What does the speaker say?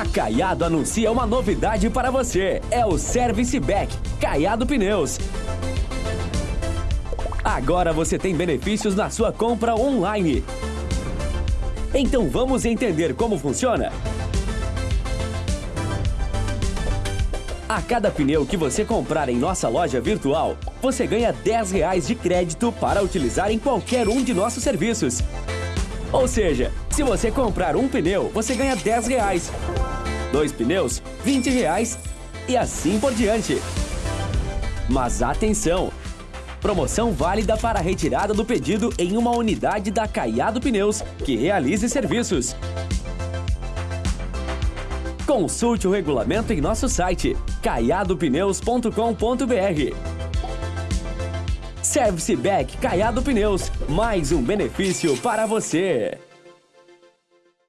A Caiado anuncia uma novidade para você. É o Service Back Caiado Pneus. Agora você tem benefícios na sua compra online. Então vamos entender como funciona? A cada pneu que você comprar em nossa loja virtual, você ganha 10 reais de crédito para utilizar em qualquer um de nossos serviços. Ou seja, se você comprar um pneu, você ganha 10 reais. Dois pneus, 20 reais e assim por diante. Mas atenção! Promoção válida para retirada do pedido em uma unidade da Caiado Pneus que realize serviços. Consulte o regulamento em nosso site caiadopneus.com.br. Service Back Caiado Pneus, mais um benefício para você.